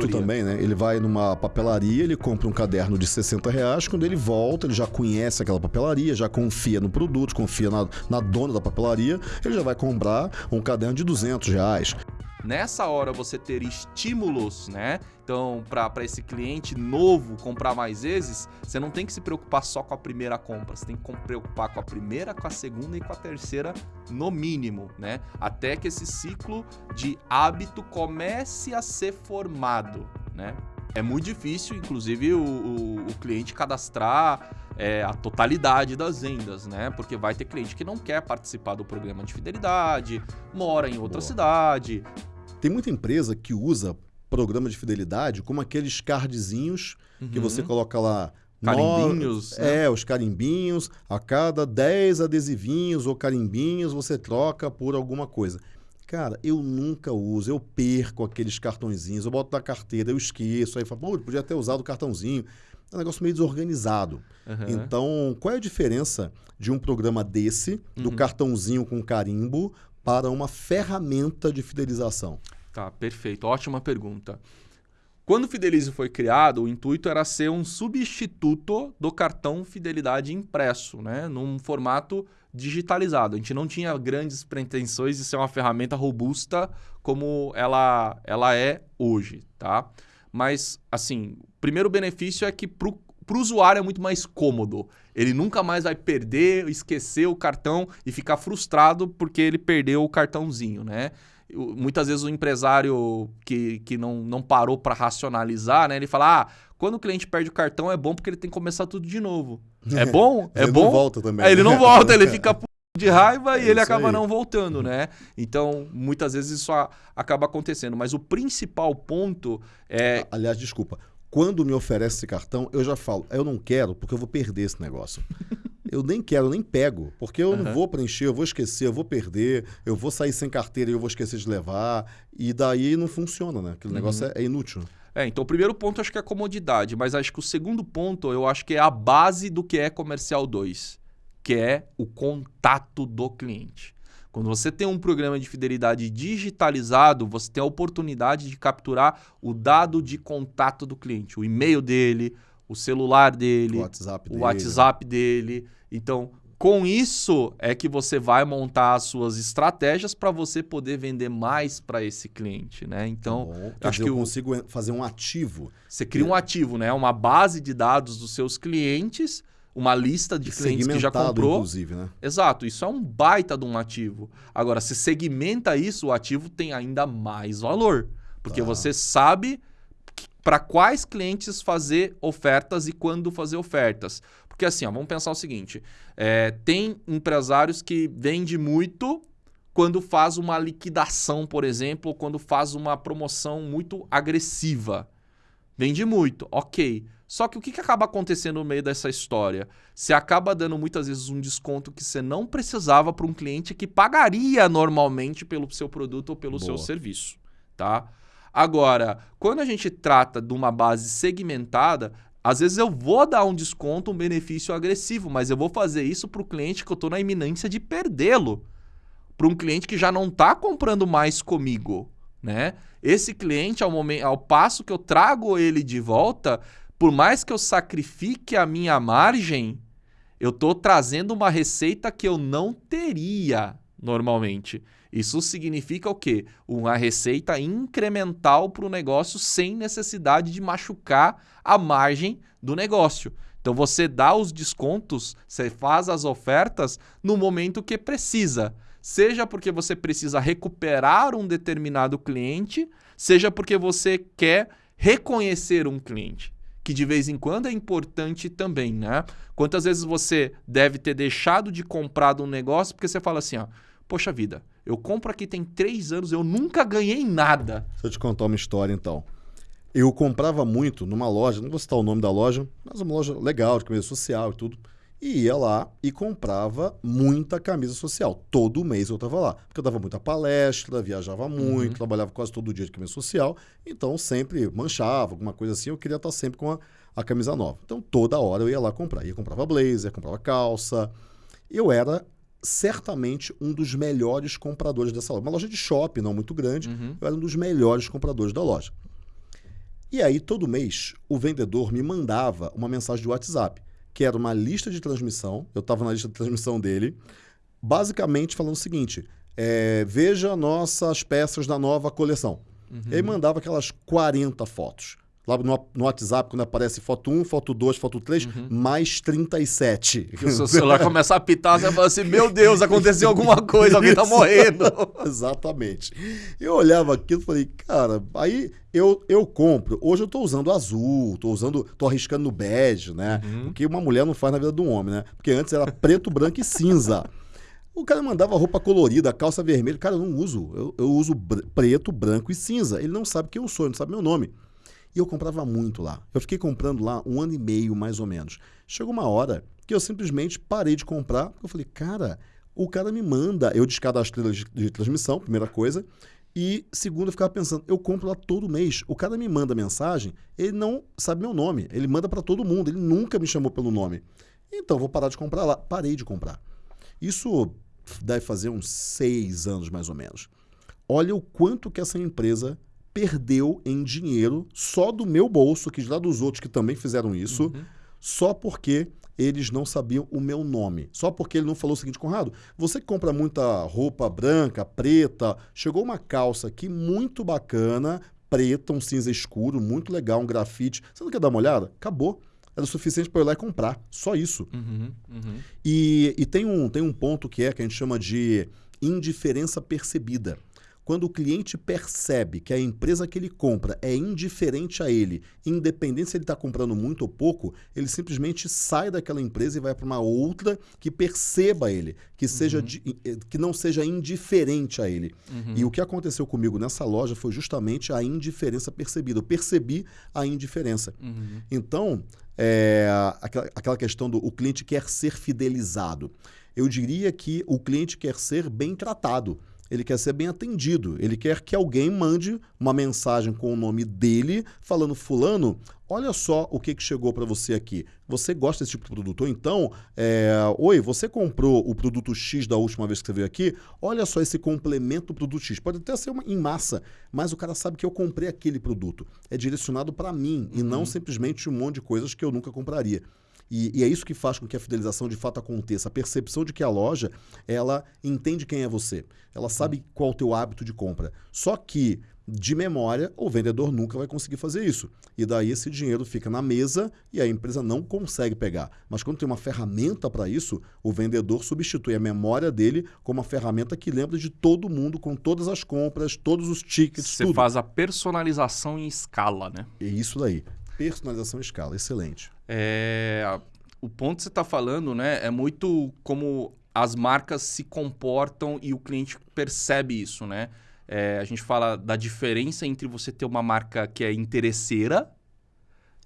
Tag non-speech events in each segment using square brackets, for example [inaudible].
adulto também, né? Ele vai numa papelaria, ele compra um caderno de 60 reais, quando ele volta, ele já conhece aquela papelaria, já confia no produto, confia na, na dona da papelaria, ele já vai comprar um caderno de 200 reais nessa hora você ter estímulos, né? Então, para esse cliente novo comprar mais vezes, você não tem que se preocupar só com a primeira compra, você tem que preocupar com a primeira, com a segunda e com a terceira, no mínimo, né? Até que esse ciclo de hábito comece a ser formado, né? É muito difícil, inclusive, o, o, o cliente cadastrar é, a totalidade das vendas, né? Porque vai ter cliente que não quer participar do programa de fidelidade, mora em outra Boa. cidade, tem muita empresa que usa programa de fidelidade como aqueles cardzinhos uhum. que você coloca lá. Carimbinhos. No... Né? É, os carimbinhos. A cada 10 adesivinhos ou carimbinhos você troca por alguma coisa. Cara, eu nunca uso, eu perco aqueles cartõezinhos, eu boto na carteira, eu esqueço, aí falo, pô, podia ter usado o cartãozinho. É um negócio meio desorganizado. Uhum. Então, qual é a diferença de um programa desse, do uhum. cartãozinho com carimbo, para uma ferramenta de fidelização? Tá, perfeito. Ótima pergunta. Quando o Fidelize foi criado, o intuito era ser um substituto do cartão fidelidade impresso, né? num formato digitalizado. A gente não tinha grandes pretensões de ser uma ferramenta robusta como ela, ela é hoje, tá? Mas, assim, o primeiro benefício é que para o usuário é muito mais cômodo. Ele nunca mais vai perder, esquecer o cartão e ficar frustrado porque ele perdeu o cartãozinho, né? Muitas vezes o empresário que, que não, não parou para racionalizar, né? Ele fala, ah, quando o cliente perde o cartão é bom porque ele tem que começar tudo de novo. É bom? É ele bom? Ele não volta também. É, ele não volta, ele fica [laughs] de raiva é e ele acaba aí. não voltando, né? Então, muitas vezes isso acaba acontecendo. Mas o principal ponto é... Aliás, desculpa quando me oferece esse cartão, eu já falo, eu não quero porque eu vou perder esse negócio. eu nem quero, nem pego, porque eu uhum. não vou preencher, eu vou esquecer, eu vou perder, eu vou sair sem carteira e eu vou esquecer de levar, e daí não funciona, né? Aquele uhum. negócio é, é inútil. É, então o primeiro ponto acho que é a comodidade, mas acho que o segundo ponto eu acho que é a base do que é comercial 2, que é o contato do cliente. Quando você tem um programa de fidelidade digitalizado, você tem a oportunidade de capturar o dado de contato do cliente, o e-mail dele, o celular dele, o WhatsApp, o dele. WhatsApp dele. Então, com isso é que você vai montar as suas estratégias para você poder vender mais para esse cliente, né? Então, acho dizer, que eu consigo fazer um ativo. Você cria um ativo, né? Uma base de dados dos seus clientes uma lista de clientes que já comprou. inclusive, né? Exato, isso é um baita de um ativo. Agora, se segmenta isso, o ativo tem ainda mais valor, porque tá. você sabe para quais clientes fazer ofertas e quando fazer ofertas. Porque assim, ó, vamos pensar o seguinte: é, tem empresários que vende muito quando faz uma liquidação, por exemplo, ou quando faz uma promoção muito agressiva. Vende muito, ok. Só que o que, que acaba acontecendo no meio dessa história? Você acaba dando muitas vezes um desconto que você não precisava para um cliente que pagaria normalmente pelo seu produto ou pelo Boa. seu serviço, tá? Agora, quando a gente trata de uma base segmentada, às vezes eu vou dar um desconto, um benefício agressivo, mas eu vou fazer isso para o cliente que eu estou na iminência de perdê-lo. Para um cliente que já não está comprando mais comigo, né? Esse cliente, ao, momento, ao passo que eu trago ele de volta, por mais que eu sacrifique a minha margem, eu estou trazendo uma receita que eu não teria normalmente. Isso significa o quê? Uma receita incremental para o negócio sem necessidade de machucar a margem do negócio. Então você dá os descontos, você faz as ofertas no momento que precisa. Seja porque você precisa recuperar um determinado cliente, seja porque você quer reconhecer um cliente que de vez em quando é importante também, né? Quantas vezes você deve ter deixado de comprar um negócio porque você fala assim, ó, poxa vida, eu compro aqui tem três anos, eu nunca ganhei nada. Deixa eu te contar uma história então. Eu comprava muito numa loja, não vou citar o nome da loja, mas uma loja legal, de camisa social e tudo e ia lá e comprava muita camisa social. Todo mês eu estava lá. Porque eu dava muita palestra, viajava muito, uhum. trabalhava quase todo dia de camisa social. Então sempre manchava, alguma coisa assim. Eu queria estar sempre com a, a camisa nova. Então toda hora eu ia lá comprar. Ia comprava blazer, comprava calça. Eu era certamente um dos melhores compradores dessa loja. Uma loja de shopping, não muito grande. Uhum. Eu era um dos melhores compradores da loja. E aí, todo mês, o vendedor me mandava uma mensagem de WhatsApp, que era uma lista de transmissão. Eu estava na lista de transmissão dele, basicamente falando o seguinte: é, veja nossas peças da nova coleção. Uhum. Ele mandava aquelas 40 fotos. Lá no, no, WhatsApp, quando aparece foto 1, foto 2, foto 3, uhum. mais 37. Que o seu celular [laughs] começa a apitar, você fala assim: Meu Deus, aconteceu alguma coisa, alguém tá morrendo. [laughs] Exatamente. Eu olhava aquilo e falei, cara, aí eu, eu compro. Hoje eu tô usando azul, tô usando, tô arriscando no bege, né? Uhum. O que uma mulher não faz na vida de um homem, né? Porque antes era preto, [laughs] branco e cinza. O cara mandava roupa colorida, calça vermelha. Cara, eu não uso. Eu, eu uso preto, branco e cinza. Ele não sabe quem eu sou, ele não sabe meu nome. E eu comprava muito lá. Eu fiquei comprando lá um ano e meio, mais ou menos. Chegou uma hora que eu simplesmente parei de comprar. Eu falei, cara, o cara me manda. Eu descadastrei de, de transmissão, primeira coisa. E segundo, eu ficava pensando, eu compro lá todo mês. O cara me manda mensagem, ele não sabe meu nome. Ele manda para todo mundo. Ele nunca me chamou pelo nome. Então, vou parar de comprar lá. Parei de comprar. Isso deve fazer uns seis anos, mais ou menos. Olha o quanto que essa empresa perdeu em dinheiro só do meu bolso, que lá dos outros que também fizeram isso, uhum. só porque eles não sabiam o meu nome. Só porque ele não falou o seguinte, Conrado, você que compra muita roupa branca, preta, chegou uma calça aqui muito bacana, preta, um cinza escuro, muito legal, um grafite. Você não quer dar uma olhada? Acabou. Era o suficiente para eu ir lá e comprar. Só isso. Uhum, uhum. E, e tem, um, tem um ponto que é que a gente chama de indiferença percebida. Quando o cliente percebe que a empresa que ele compra é indiferente a ele, independente se ele está comprando muito ou pouco, ele simplesmente sai daquela empresa e vai para uma outra que perceba ele, que, seja uhum. Eh, que não seja indiferente a ele. Uhum. E o que aconteceu comigo nessa loja foi justamente a indiferença percebida. Eu percebi a indiferença. Uhum. Então, é, aquela, aquela questão do o cliente quer ser fidelizado. Eu diria que o cliente quer ser bem tratado ele quer ser bem atendido. Ele quer que alguém mande uma mensagem com o nome dele, falando: Fulano, olha só o que, que chegou para você aqui. Você gosta desse tipo de produto? Ou então, é, oi, você comprou o produto X da última vez que você veio aqui? Olha só esse complemento do produto X. Pode até ser uma, em massa, mas o cara sabe que eu comprei aquele produto. É direcionado para mim uhum. e não uhum. simplesmente um monte de coisas que eu nunca compraria. E, e, é isso que faz com que a fidelização de fato aconteça. A percepção de que a loja, ela entende quem é você. Ela sabe qual é o teu hábito de compra. Só que, de memória, o vendedor nunca vai conseguir fazer isso. E daí esse dinheiro fica na mesa e a empresa não consegue pegar. Mas quando tem uma ferramenta para isso, o vendedor substitui a memória dele como uma ferramenta que lembra de todo mundo, com todas as compras, todos os tickets, Você tudo. faz a personalização em escala, né? É isso daí. Personalização escala, excelente. É, o ponto que você está falando, né, é muito como as marcas se comportam e o cliente percebe isso, né? É, a gente fala da diferença entre você ter uma marca que é interesseira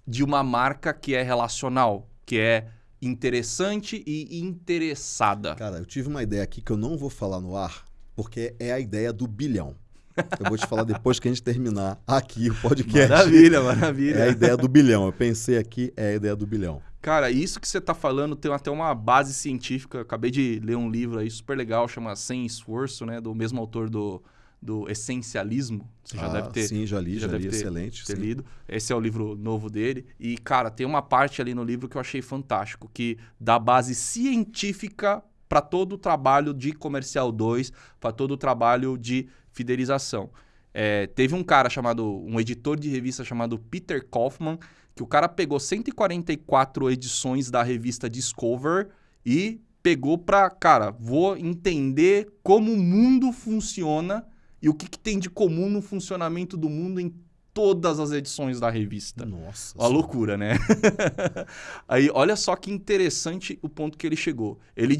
de uma marca que é relacional, que é interessante e interessada. Cara, eu tive uma ideia aqui que eu não vou falar no ar, porque é a ideia do bilhão. Eu vou te falar depois que a gente terminar aqui o podcast. Maravilha, maravilha. É a ideia do bilhão. Eu pensei aqui, é a ideia do bilhão. Cara, isso que você está falando tem até uma base científica. acabei de ler um livro aí super legal, chama Sem Esforço, né? Do mesmo autor do, do Essencialismo. Você já ah, deve ter. Sim, já li, já, já li, ter, excelente. Ter lido. Esse é o livro novo dele. E, cara, tem uma parte ali no livro que eu achei fantástico, que dá base científica para todo o trabalho de Comercial 2, para todo o trabalho de fidelização. É, teve um cara chamado, um editor de revista chamado Peter Kaufman, que o cara pegou 144 edições da revista Discover e pegou para, cara, vou entender como o mundo funciona e o que, que tem de comum no funcionamento do mundo em todas as edições da revista. Nossa. Uma loucura, né? [laughs] Aí, olha só que interessante o ponto que ele chegou. Ele,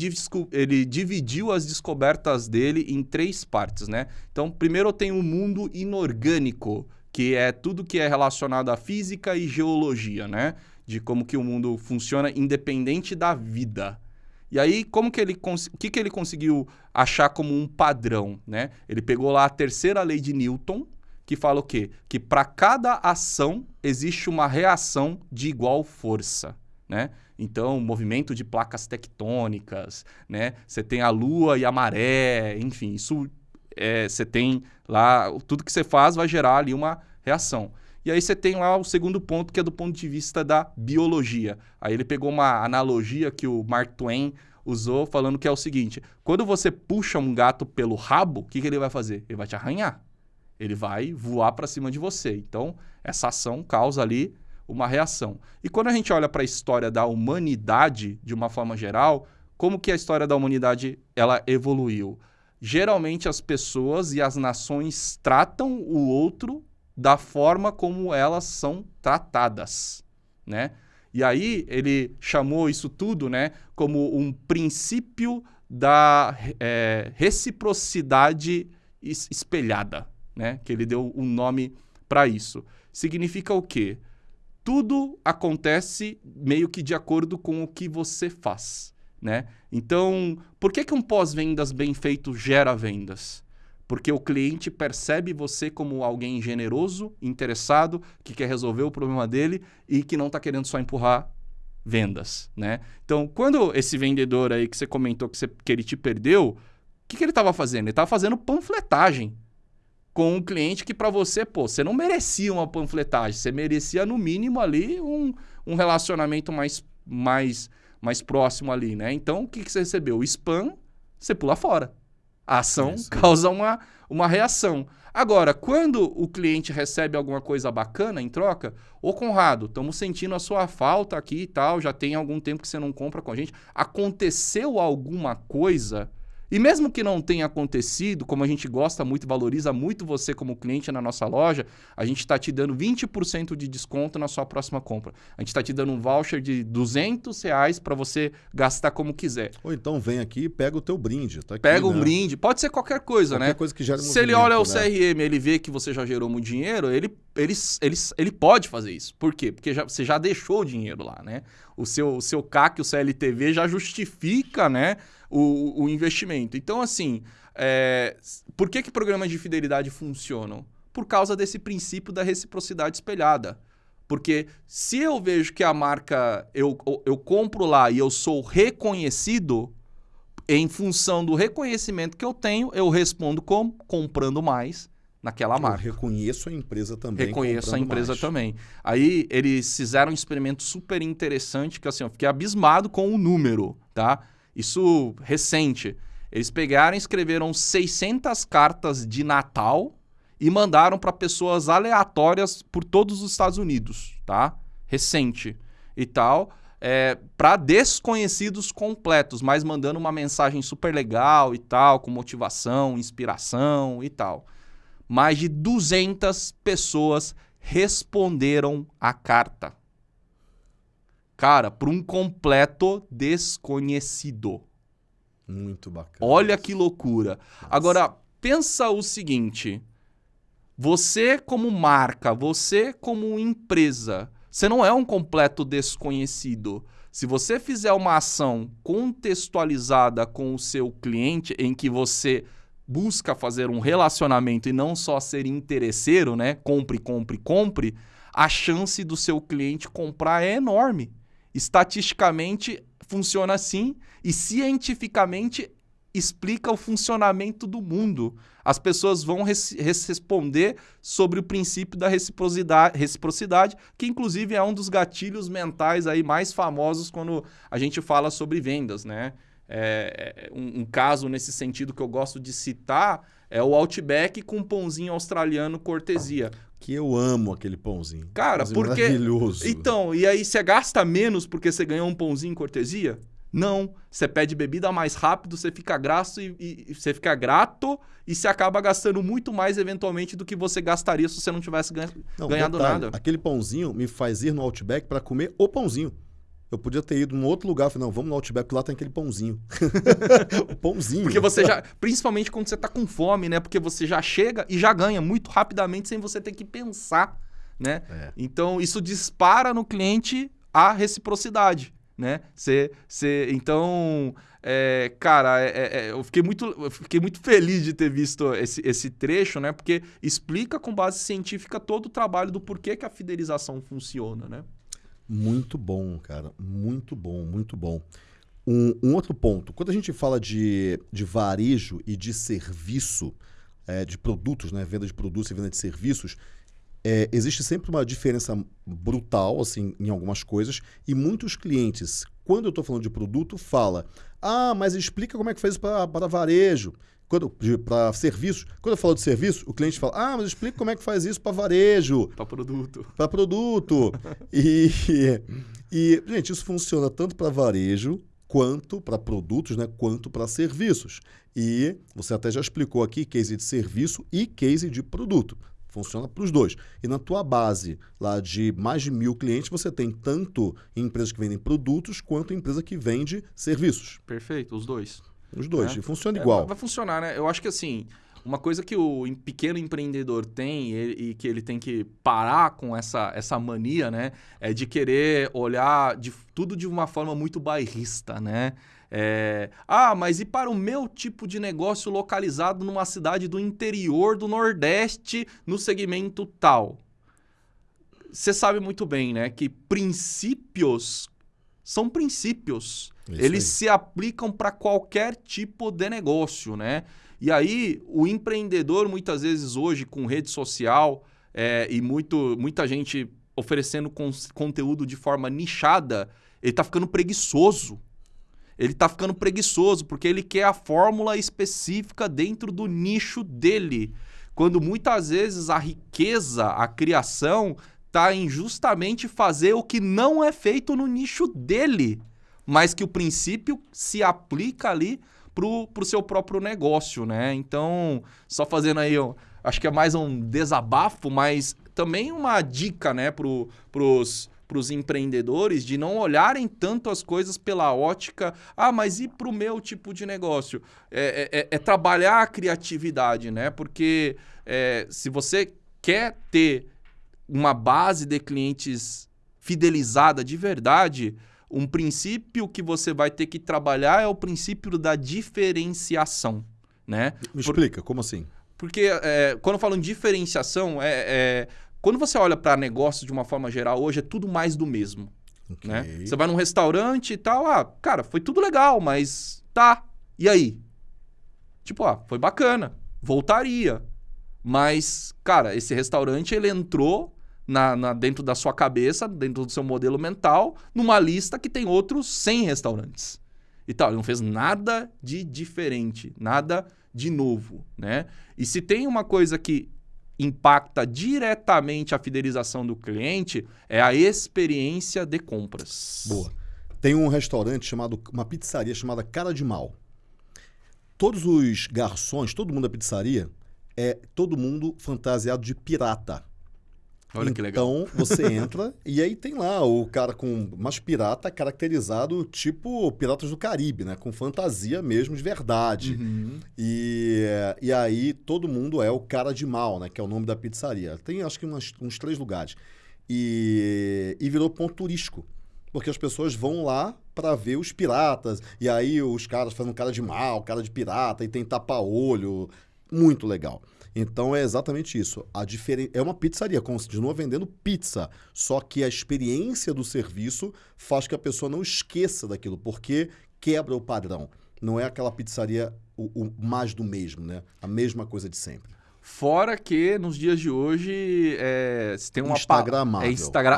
ele dividiu as descobertas dele em três partes, né? Então, primeiro tem o mundo inorgânico, que é tudo que é relacionado à física e geologia, né? De como que o mundo funciona independente da vida. E aí, como que ele o que, que ele conseguiu achar como um padrão, né? Ele pegou lá a terceira lei de Newton, que fala o quê? Que para cada ação existe uma reação de igual força, né? Então, movimento de placas tectônicas, né? Você tem a lua e a maré, enfim, isso é, você tem lá, tudo que você faz vai gerar ali uma reação. E aí você tem lá o segundo ponto, que é do ponto de vista da biologia. Aí ele pegou uma analogia que o Mark Twain usou, falando que é o seguinte: quando você puxa um gato pelo rabo, o que, que ele vai fazer? Ele vai te arranhar. Ele vai voar para cima de você. Então, essa ação causa ali uma reação. E quando a gente olha para a história da humanidade, de uma forma geral, como que a história da humanidade ela evoluiu? Geralmente as pessoas e as nações tratam o outro da forma como elas são tratadas, né? E aí ele chamou isso tudo, né, como um princípio da é, reciprocidade espelhada, né? Que ele deu um nome para isso. Significa o quê? Tudo acontece meio que de acordo com o que você faz, né? Então, por que, que um pós-vendas bem feito gera vendas? Porque o cliente percebe você como alguém generoso, interessado, que quer resolver o problema dele e que não está querendo só empurrar vendas, né? Então, quando esse vendedor aí que você comentou que, você, que ele te perdeu, o que, que ele estava fazendo? Ele estava fazendo panfletagem com um cliente que para você, pô, você não merecia uma panfletagem, você merecia no mínimo ali um, um relacionamento mais, mais, mais próximo ali, né? Então, o que, que você recebeu? O spam, você pula fora. A ação Isso. causa uma, uma reação. Agora, quando o cliente recebe alguma coisa bacana em troca, ô Conrado, estamos sentindo a sua falta aqui e tal, já tem algum tempo que você não compra com a gente. Aconteceu alguma coisa e mesmo que não tenha acontecido, como a gente gosta muito valoriza muito você como cliente na nossa loja, a gente está te dando 20% de desconto na sua próxima compra. A gente está te dando um voucher de 200 reais para você gastar como quiser. Ou então vem aqui e pega o teu brinde. Tá aqui, pega um né? brinde. Pode ser qualquer coisa, qualquer né? coisa que gere Se ele olha o né? CRM ele vê que você já gerou muito dinheiro, ele, ele, ele, ele pode fazer isso. Por quê? Porque já, você já deixou o dinheiro lá, né? O seu, o seu CAC, o CLTV já justifica, né? o, o investimento. Então, assim, é, por que, que programas de fidelidade funcionam? Por causa desse princípio da reciprocidade espelhada. Porque se eu vejo que a marca, eu, eu compro lá e eu sou reconhecido, em função do reconhecimento que eu tenho, eu respondo como? Comprando mais naquela eu marca. reconheço a empresa também. Reconheço a empresa mais. também. Aí eles fizeram um experimento super interessante, que assim, eu fiquei abismado com o número, tá? Isso recente. Eles pegaram e escreveram 600 cartas de Natal e mandaram para pessoas aleatórias por todos os Estados Unidos, tá? Recente e tal. É, para desconhecidos completos, mas mandando uma mensagem super legal e tal, com motivação, inspiração e tal. Mais de 200 pessoas responderam a carta. Cara, para um completo desconhecido. Muito bacana. Olha que loucura. Nossa. Agora, pensa o seguinte: você, como marca, você, como empresa, você não é um completo desconhecido. Se você fizer uma ação contextualizada com o seu cliente, em que você busca fazer um relacionamento e não só ser interesseiro, né? Compre, compre, compre, a chance do seu cliente comprar é enorme. Estatisticamente funciona assim e cientificamente explica o funcionamento do mundo. As pessoas vão res responder sobre o princípio da reciprocidade, reciprocidade, que inclusive é um dos gatilhos mentais aí mais famosos quando a gente fala sobre vendas, né? É, é um, um caso nesse sentido que eu gosto de citar é o Outback com pãozinho australiano cortesia que eu amo aquele pãozinho. Cara, pãozinho porque. Maravilhoso. Então, e aí você gasta menos porque você ganhou um pãozinho cortesia? Não. Você pede bebida mais rápido, você fica grato e, e, você fica grato e você acaba gastando muito mais eventualmente do que você gastaria se você não tivesse ganha, não, ganhado detalhe, nada. Aquele pãozinho me faz ir no Outback para comer o pãozinho. Eu podia ter ido num outro lugar, falei, não, vamos no Outback, porque lá tem aquele pãozinho. [laughs] o pãozinho. Porque você já, principalmente quando você tá com fome, né? Porque você já chega e já ganha muito rapidamente sem você ter que pensar, né? É. Então, isso dispara no cliente a reciprocidade, né? Você, você, então, é, cara, é, é, é, eu, fiquei muito, eu fiquei muito feliz de ter visto esse, esse trecho, né? Porque explica com base científica todo o trabalho do porquê que a fidelização funciona, né? Muito bom, cara. Muito bom, muito bom. Um, um outro ponto. Quando a gente fala de, de varejo e de serviço, é, de produtos, né? venda de produtos e venda de serviços, é, existe sempre uma diferença brutal assim em algumas coisas e muitos clientes, quando eu estou falando de produto, fala: ah, mas explica como é que isso para varejo. Para serviços. Quando eu falo de serviço, o cliente fala: Ah, mas explica como é que faz isso para varejo. Para produto. Para produto. e, e, gente, isso funciona tanto para varejo quanto para produtos, né, quanto para serviços. E você até já explicou aqui case de serviço e case de produto. Funciona para os dois. E na tua base lá de mais de mil clientes, você tem tanto empresas que vendem produtos quanto empresa que vende serviços. Perfeito, os dois. Os dois. Né? E funciona é, igual. vai funcionar, né? Eu acho que assim, uma coisa que o pequeno empreendedor tem e, e, que ele tem que parar com essa, essa mania, né? É de querer olhar de, tudo de uma forma muito bairrista, né? É, ah, mas e para o meu tipo de negócio localizado numa cidade do interior do Nordeste no segmento tal? Você sabe muito bem, né? Que princípios são princípios. Isso Eles aí. se aplicam para qualquer tipo de negócio, né? E aí, o empreendedor, muitas vezes hoje, com rede social é, e muito, muita gente oferecendo con conteúdo de forma nichada, ele está ficando preguiçoso. Ele está ficando preguiçoso porque ele quer a fórmula específica dentro do nicho dele. Quando muitas vezes a riqueza, a criação, está em justamente fazer o que não é feito no nicho dele, mas que o princípio se aplica ali pro, pro seu próprio negócio, né? Então, só fazendo aí, acho que é mais um desabafo, mas também uma dica, né, pro, pros para os empreendedores de não olharem tanto as coisas pela ótica, ah, mas e para o meu tipo de negócio? É, é, é, é, trabalhar a criatividade, né? Porque é, se você quer ter uma base de clientes fidelizada de verdade, um princípio que você vai ter que trabalhar é o princípio da diferenciação, né? Me explica, Por... como assim? Porque é, quando eu falo em diferenciação, é, é quando você olha para negócio de uma forma geral, hoje é tudo mais do mesmo. Okay. Né? Você vai num restaurante e tal, ah, cara, foi tudo legal, mas tá. E aí? Tipo, ah, foi bacana, voltaria. Mas, cara, esse restaurante ele entrou na, na, dentro da sua cabeça, dentro do seu modelo mental, numa lista que tem outros 100 restaurantes. E tal, ele não fez nada de diferente, nada de novo, né? E se tem uma coisa que impacta diretamente a fidelização do cliente é a experiência de compras. Boa. Tem um restaurante chamado, uma pizzaria chamada Cara de Mal. Todos os garçons, todo mundo da pizzaria, é todo mundo fantasiado de pirata. Olha que legal. Então você [laughs] entra e aí tem lá o cara com umas pirata caracterizado tipo Piratas do Caribe, né? Com fantasia mesmo de verdade. Uhum. E, e aí todo mundo é o cara de mal, né? Que é o nome da pizzaria. Tem acho que umas, uns três lugares. E, e virou ponto turístico. Porque as pessoas vão lá para ver os piratas. E aí os caras fazem cara de mal, cara de pirata, e tem tapa-olho. Muito legal. Então é exatamente isso. A diferen... É uma pizzaria, continua vendendo pizza. Só que a experiência do serviço faz que a pessoa não esqueça daquilo, porque quebra o padrão. Não é aquela pizzaria o, o mais do mesmo, né? A mesma coisa de sempre. Fora que nos dias de hoje é, se tem uma Instagramável. É Instagram...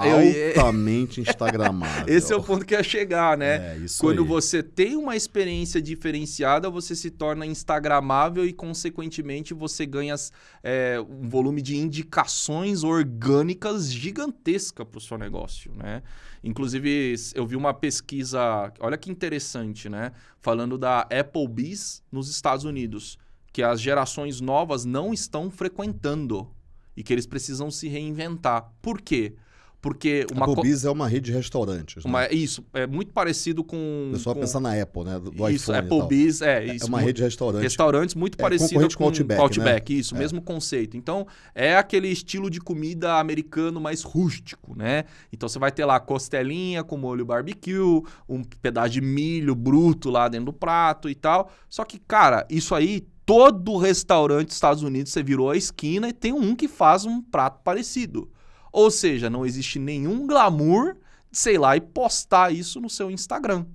Altamente [laughs] Instagramável. Esse é o ponto que ia chegar, né? É, isso Quando aí. você tem uma experiência diferenciada, você se torna Instagramável e, consequentemente, você ganha é, um volume de indicações orgânicas gigantesca para o seu negócio, né? Inclusive, eu vi uma pesquisa, olha que interessante, né? Falando da Applebee's nos Estados Unidos que as gerações novas não estão frequentando e que eles precisam se reinventar. Por quê? Porque uma. A Applebee's é uma rede de restaurantes. Uma, né? Isso, é muito parecido com. O pessoal com... pensa na Apple, né? Do isso, Applebee's, é, é. Isso, é uma rede de restaurantes. Restaurantes muito é, parecido com, Outback. Outback né? isso, é. mesmo conceito. Então, é aquele estilo de comida americano mais rústico, né? Então, você vai ter lá costelinha com molho barbecue, um pedaço de milho bruto lá dentro do prato e tal. Só que, cara, isso aí todo restaurante dos Estados Unidos você virou a esquina e tem um que faz um prato parecido. Ou seja, não existe nenhum glamour de, sei lá, e postar isso no seu Instagram.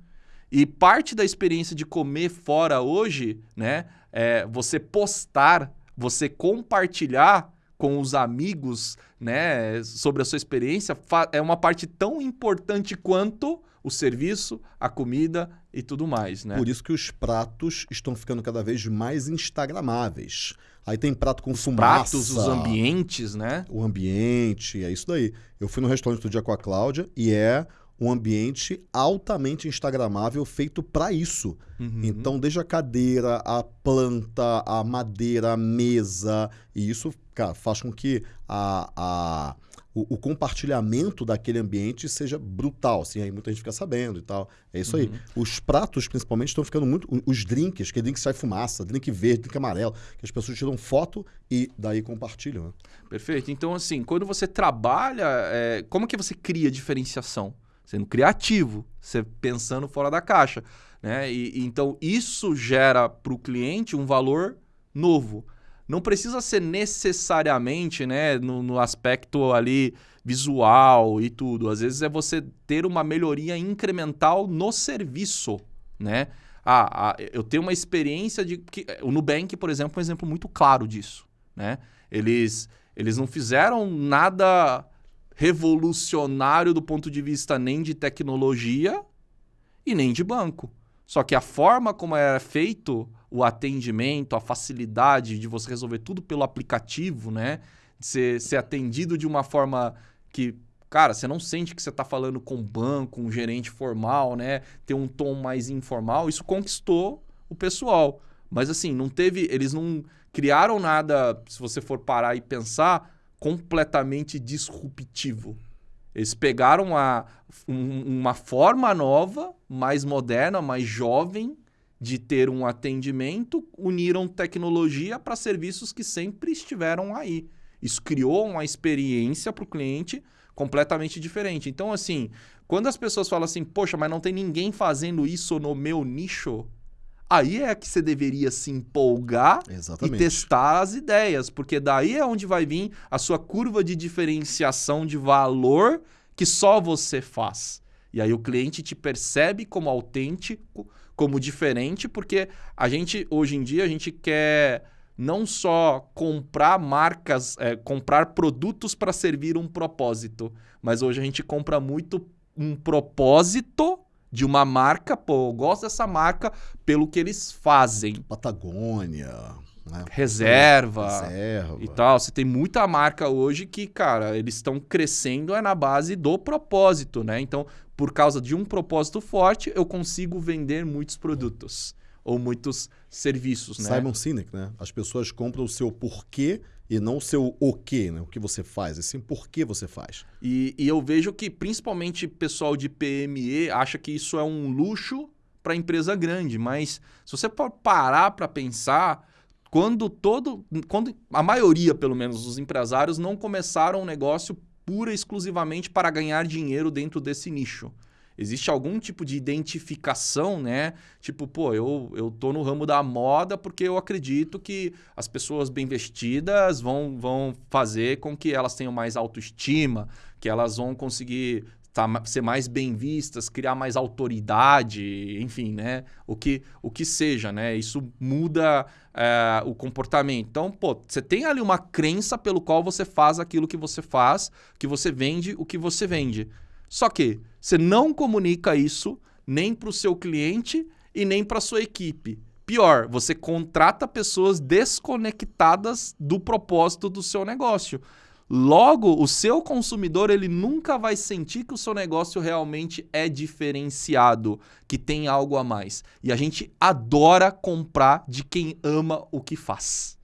E parte da experiência de comer fora hoje, né, é você postar, você compartilhar com os amigos, né, sobre a sua experiência, é uma parte tão importante quanto o serviço, a comida e tudo mais, né? Por isso que os pratos estão ficando cada vez mais instagramáveis. Aí tem prato com os fumaça. pratos, os ambientes, né? O ambiente, é isso daí. Eu fui no restaurante do dia com a Cláudia e é um ambiente altamente instagramável feito para isso. Uhum. Então, desde a cadeira, a planta, a madeira, a mesa, e isso, cara, faz com que a, a o, o, compartilhamento daquele ambiente seja brutal, assim, aí muita gente fica sabendo e tal. É isso uhum. aí. Os pratos, principalmente, estão ficando muito. Os drinks, que é drink sai fumaça, drink verde, drink amarelo, que as pessoas tiram foto e daí compartilham. Né? Perfeito. Então, assim, quando você trabalha, é, como que você cria diferenciação? Sendo criativo, você pensando fora da caixa. Né? E, e então, isso gera para o cliente um valor novo não precisa ser necessariamente né, no, no, aspecto ali visual e tudo. Às vezes é você ter uma melhoria incremental no serviço, né? Ah, ah, eu tenho uma experiência de... Que, o Nubank, por exemplo, é um exemplo muito claro disso, né? Eles, eles não fizeram nada revolucionário do ponto de vista nem de tecnologia e nem de banco. Só que a forma como era feito o atendimento, a facilidade de você resolver tudo pelo aplicativo, né? De ser, ser atendido de uma forma que, cara, você não sente que você está falando com um banco, um gerente formal, né? Ter um tom mais informal, isso conquistou o pessoal. Mas assim, não teve. Eles não criaram nada, se você for parar e pensar, completamente disruptivo. Eles pegaram a, um, uma forma nova, mais moderna, mais jovem, de ter um atendimento, uniram tecnologia para serviços que sempre estiveram aí. Isso criou uma experiência para o cliente completamente diferente. Então, assim, quando as pessoas falam assim, poxa, mas não tem ninguém fazendo isso no meu nicho, aí é que você deveria se empolgar Exatamente. e testar as ideias, porque daí é onde vai vir a sua curva de diferenciação de valor que só você faz. E aí o cliente te percebe como autêntico, como diferente, porque a gente, hoje em dia, a gente quer não só comprar marcas, é, comprar produtos para servir um propósito, mas hoje a gente compra muito um propósito de uma marca, pô, eu gosto dessa marca pelo que eles fazem. Patagônia, né? Reserva, Reserva e tal. Você tem muita marca hoje que, cara, eles estão crescendo é na base do propósito, né? Então, por causa de um propósito forte, eu consigo vender muitos produtos ou muitos serviços, né? Simon Sinek, né? As pessoas compram o seu porquê e não o seu o quê, né? O que você faz, assim, por que você faz. E, e eu vejo que principalmente pessoal de PME acha que isso é um luxo para empresa grande, mas se você parar para pensar, quando todo, quando a maioria, pelo menos, dos empresários não começaram um negócio pura e exclusivamente para ganhar dinheiro dentro desse nicho. Existe algum tipo de identificação, né? Tipo, pô, eu, eu tô no ramo da moda porque eu acredito que as pessoas bem vestidas vão, vão fazer com que elas tenham mais autoestima, que elas vão conseguir tá, ser mais bem vistas, criar mais autoridade, enfim, né? O que, o que seja, né? Isso muda é, o comportamento. Então, pô, você tem ali uma crença pelo qual você faz aquilo que você faz, que você vende o que você vende. Só que você não comunica isso nem para o seu cliente e nem para sua equipe. Pior, você contrata pessoas desconectadas do propósito do seu negócio. Logo, o seu consumidor ele nunca vai sentir que o seu negócio realmente é diferenciado, que tem algo a mais. E a gente adora comprar de quem ama o que faz.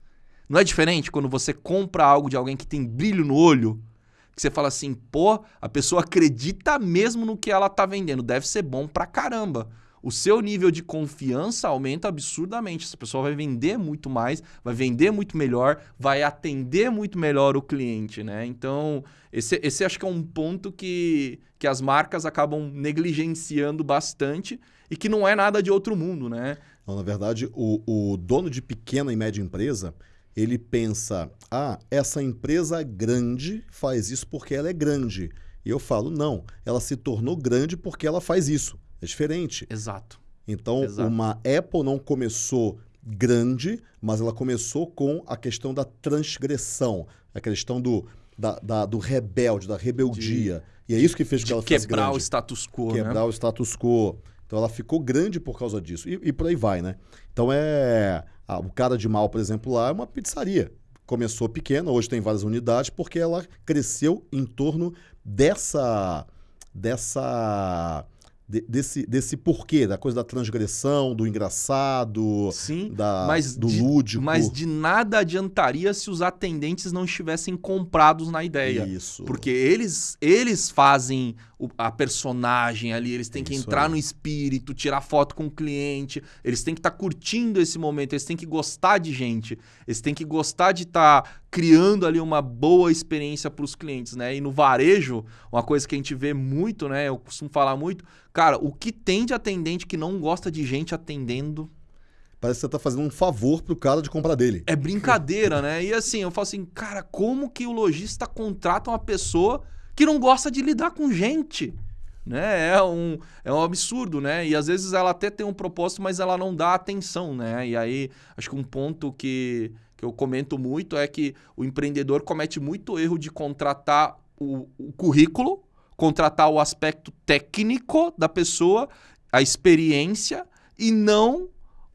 Não é diferente quando você compra algo de alguém que tem brilho no olho? Que você fala assim, pô, a pessoa acredita mesmo no que ela tá vendendo, deve ser bom pra caramba o seu nível de confiança aumenta absurdamente. Essa pessoa vai vender muito mais, vai vender muito melhor, vai atender muito melhor o cliente, né? Então, esse, esse acho que é um ponto que, que as marcas acabam negligenciando bastante e que não é nada de outro mundo, né? Não, na verdade, o, o dono de pequena e média empresa, ele pensa, ah, essa empresa grande faz isso porque ela é grande. E eu falo, não, ela se tornou grande porque ela faz isso. É diferente. Exato. Então, Exato. uma Apple não começou grande, mas ela começou com a questão da transgressão, a questão do, da, da- do rebelde, da rebeldia. E é isso que fez com que ela De ficasse quebrar grande. o status quo, quebrar né? o status quo. Então ela ficou grande por causa disso. E, e por aí vai, né? Então é. a- o cara de mal, por exemplo, lá é uma pizzaria. Começou pequena, hoje tem várias unidades, porque ela cresceu em torno dessa. dessa. De- desse, desse porquê, da coisa da transgressão, do engraçado, Sim, da, mas do de- lúdico. mas de nada adiantaria se os atendentes não estivessem comprados na ideia. Isso. Porque eles, eles fazem o- a personagem ali, eles têm que Isso entrar no espírito, tirar foto com o cliente, eles têm que estar curtindo esse momento, eles têm que gostar de gente, eles têm que gostar de estar criando ali uma boa experiência para os clientes, né? E no varejo, uma coisa que a gente vê muito, né? Eu costumo falar muito, cara, o que tem de atendente que não gosta de gente atendendo Parece que você tá fazendo um favor pro cara de comprar dele. é brincadeira, né? E assim, eu falo assim, cara, como que o lojista contrata uma pessoa que não gosta de lidar com gente? Né? É, um, é um absurdo, né? E às vezes ela até tem um propósito, mas ela não dá atenção, né? E aí, acho que um ponto que, que eu comento muito é que o empreendedor comete muito erro de contratar o, o currículo, contratar o aspecto técnico da pessoa, a experiência, e não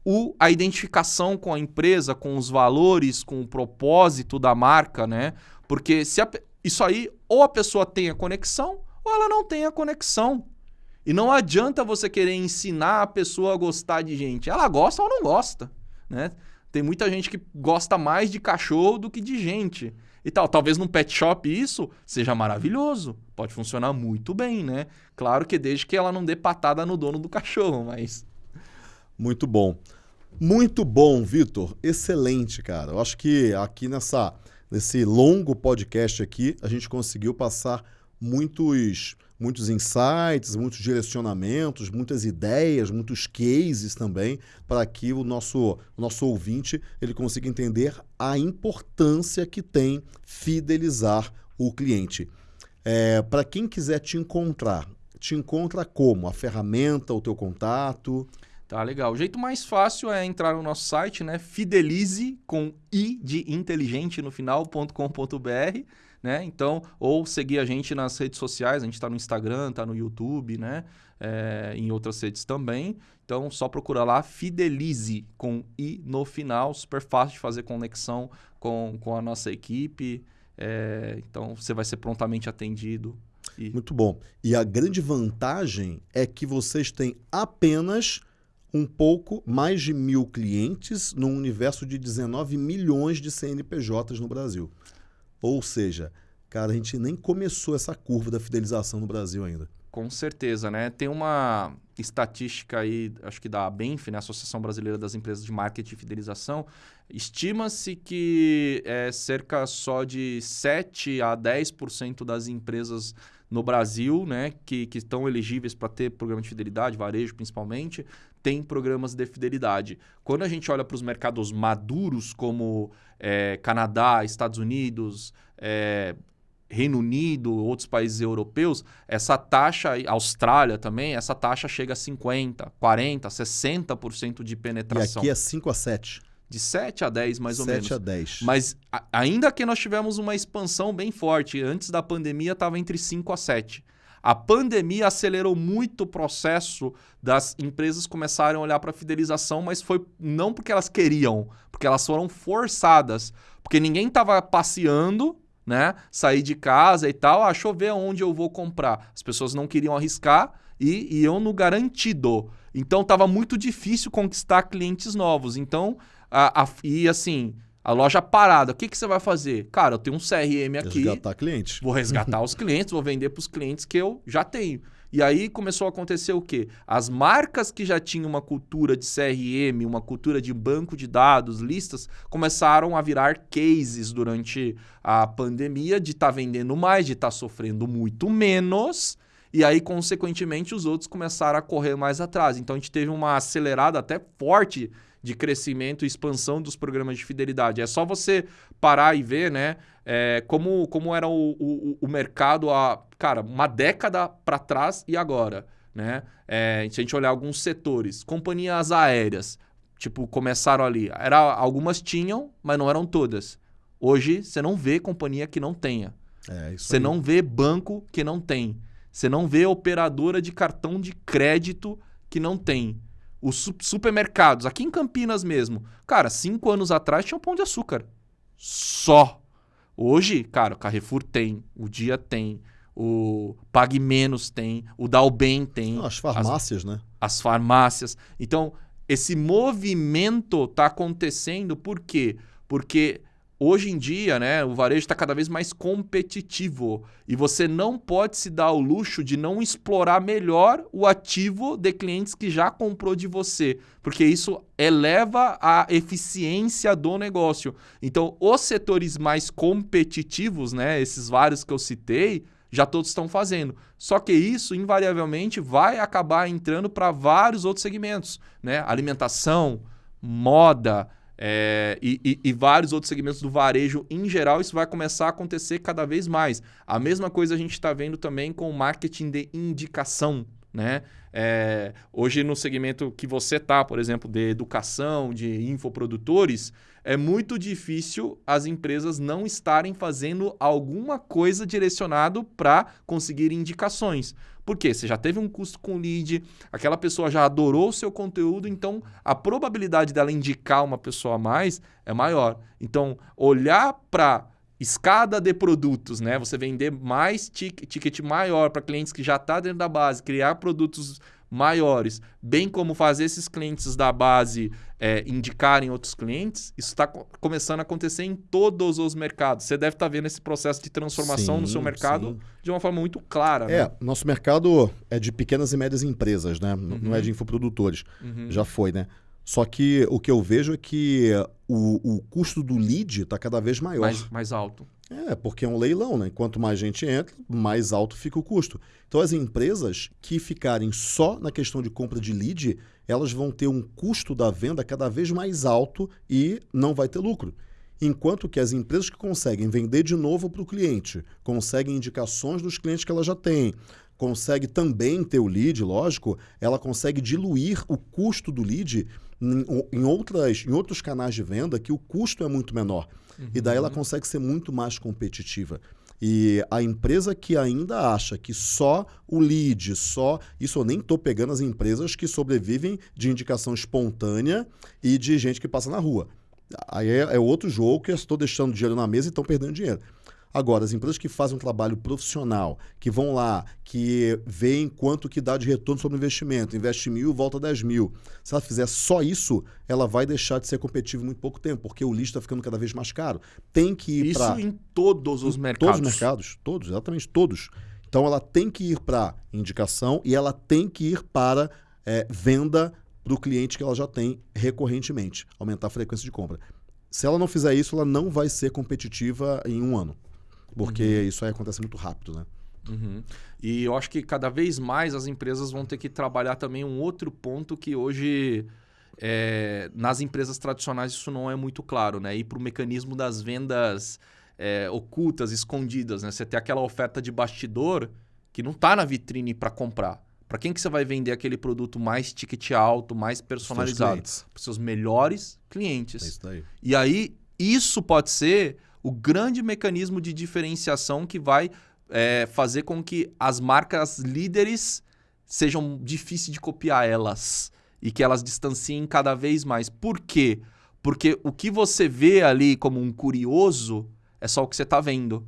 o, a identificação com a empresa, com os valores, com o propósito da marca, né? Porque se a isso aí, ou a pessoa tem a conexão, ou ela não tem a conexão. E não adianta você querer ensinar a pessoa a gostar de gente. Ela gosta ou não gosta, né? Tem muita gente que gosta mais de cachorro do que de gente. E tal, talvez num pet shop isso seja maravilhoso. Pode funcionar muito bem, né? Claro que desde que ela não dê patada no dono do cachorro, mas Muito bom. Muito bom, Vitor. Excelente, cara. Eu acho que aqui nessa, nesse longo podcast aqui, a gente conseguiu passar muitos, muitos insights, muitos direcionamentos, muitas ideias, muitos cases também, para que o nosso, o nosso ouvinte ele consiga entender a importância que tem fidelizar o cliente. É, para quem quiser te encontrar, te encontra como? A ferramenta, o teu contato? Tá legal. O jeito mais fácil é entrar no nosso site, né? Fidelize com i de inteligente no final.com.br, né? Então, ou seguir a gente nas redes sociais, a gente tá no Instagram, tá no YouTube, né? É, em outras redes também. Então, só procura lá Fidelize com i no final, super fácil de fazer conexão com, com a nossa equipe. É, então, você vai ser prontamente atendido. E Muito bom. E a grande vantagem é que vocês têm apenas um pouco mais de mil clientes num universo de 19 milhões de CNPJs no Brasil. Ou seja, cara, a gente nem começou essa curva da fidelização no Brasil ainda. Com certeza, né? Tem uma estatística aí, acho que da ABENF, né? Associação Brasileira das Empresas de Marketing e Fidelização. Estima-se que é cerca só de 7 a 10% das empresas no Brasil, né, que, que estão elegíveis para ter programa de fidelidade, varejo principalmente, tem programas de fidelidade. Quando a gente olha para os mercados maduros, como é, Canadá, Estados Unidos, é, Reino Unido, outros países europeus, essa taxa, Austrália também, essa taxa chega a 50%, 40%, 60% de E penetração. aqui é 5 a 7. De 7 a 10, mais ou 7 menos. a 10. Mas a- ainda que nós tivemos uma expansão bem forte, antes da pandemia estava entre 5 a 7. A pandemia acelerou muito o processo das empresas começarem a olhar para a fidelização, mas foi não porque elas queriam, porque elas foram forçadas. Porque ninguém estava passeando, né? Sair de casa e tal, ah, deixa eu ver onde eu vou comprar. As pessoas não queriam arriscar e iam no garantido. Então estava muito difícil conquistar clientes novos. Então, a, a- e assim, a loja parada, o que, que você vai fazer? Cara, eu tenho um CRM aqui, Resgatar cliente. vou resgatar os clientes, vou vender para os clientes que eu já tenho. E aí começou a acontecer o quê? As marcas que já tinham uma cultura de CRM, uma cultura de banco de dados, listas, começaram a virar cases durante a pandemia de estar vendendo mais, de estar sofrendo muito menos. E aí, consequentemente, os outros começaram a correr mais atrás. Então, a gente teve uma acelerada até forte de crescimento e expansão dos programas de fidelidade. É só você parar e ver, né? é, como, como era o, o, o mercado há, cara, uma década para trás e agora, né? É, se a gente olhar alguns setores, companhias aéreas, tipo, começaram ali. Era, algumas tinham, mas não eram todas. Hoje, você não vê companhia que não tenha. É, Você aí. não vê banco que não tem. Você não vê operadora de cartão de crédito que não tem. Os su- supermercados, aqui em Campinas mesmo. Cara, cinco anos atrás tinha um pão de açúcar. Só. Hoje, cara, o Carrefour tem, o Dia tem, o Pague Menos tem, o Dalben tem, as farmácias, né? as farmácias. Então, esse movimento está acontecendo por quê? Porque hoje em dia, né, o varejo está cada vez mais competitivo e você não pode se dar o luxo de não explorar melhor o ativo de clientes que já comprou de você, porque isso eleva a eficiência do negócio. Então, os setores mais competitivos, né, esses vários que eu citei, já todos estão fazendo. Só que isso, invariavelmente, vai acabar entrando para vários outros segmentos, né? Alimentação, moda é, e, e- e vários outros segmentos do varejo em geral, isso vai começar a acontecer cada vez mais. A mesma coisa a gente está vendo também com o marketing de indicação, né? É, hoje no segmento que você tá, por exemplo, de educação, de infoprodutores, é muito difícil as empresas não estarem fazendo alguma coisa direcionado para conseguir indicações. Por quê? Você já teve um custo com lead, aquela pessoa já adorou o seu conteúdo, então a probabilidade dela indicar uma pessoa a mais é maior. Então, olhar para escada de produtos, né? Você vender mais tic- ticket maior para clientes que já está dentro da base, criar produtos maiores, bem como fazer esses clientes da base é, indicarem outros clientes, isso está começando a acontecer em todos os mercados. Você deve estar vendo esse processo de transformação no Sim, seu mercado sim. de uma forma muito clara. É, né? nosso mercado é de pequenas e médias empresas, né? N- Não é Uhum. de infoprodutores. Uhum. Já foi, né? Só que o que eu vejo é que o, o custo do lead está cada vez maior. mais, mais alto. É, porque é um leilão, né? Quanto mais gente entra, mais alto fica o custo. Então, as empresas que ficarem só na questão de compra de lead, elas vão ter um custo da venda cada vez mais alto e não vai ter lucro. Enquanto que as empresas que conseguem vender de novo para o cliente, conseguem indicações dos clientes que ela já tem, consegue também ter o lead, lógico, ela consegue diluir o custo do lead em, outras, em outros canais de venda que o custo é muito menor. E daí ela consegue ser muito mais competitiva. E a empresa que ainda acha que só o lead, só. Isso eu nem estou pegando as empresas que sobrevivem de indicação espontânea e de gente que passa na rua. Aí é, é outro jogo que eu estou deixando dinheiro na mesa e estão perdendo dinheiro. Agora, as empresas que fazem um trabalho profissional, que vão lá, que veem quanto que dá de retorno sobre o investimento, investe mil, volta 10 mil. Se ela fizer só isso, ela vai deixar de ser competitiva em muito pouco tempo, porque o lixo está ficando cada vez mais caro. Tem que ir Isso para em todos os em mercados. Todos os mercados, todos, exatamente todos. Então ela tem que ir para indicação e ela tem que ir para é, venda para o cliente que ela já tem recorrentemente, aumentar a frequência de compra. Se ela não fizer isso, ela não vai ser competitiva em um ano. Porque isso aí acontece muito rápido, né? Uhum. E eu acho que cada vez mais as empresas vão ter que trabalhar também um outro ponto que hoje é, nas empresas tradicionais isso não é muito claro, né? Ir para o mecanismo das vendas é, ocultas, escondidas, né? Você tem aquela oferta de bastidor que não está na vitrine para comprar. Para quem que você vai vender aquele produto mais ticket alto, mais personalizado? Para os seus melhores É clientes. isso daí. E aí, isso pode ser o grande mecanismo de diferenciação que vai é, fazer com que as marcas líderes sejam difíceis de copiar elas e que elas distanciem cada vez mais. Por quê? Porque o que você vê ali como um curioso é só o que você está vendo.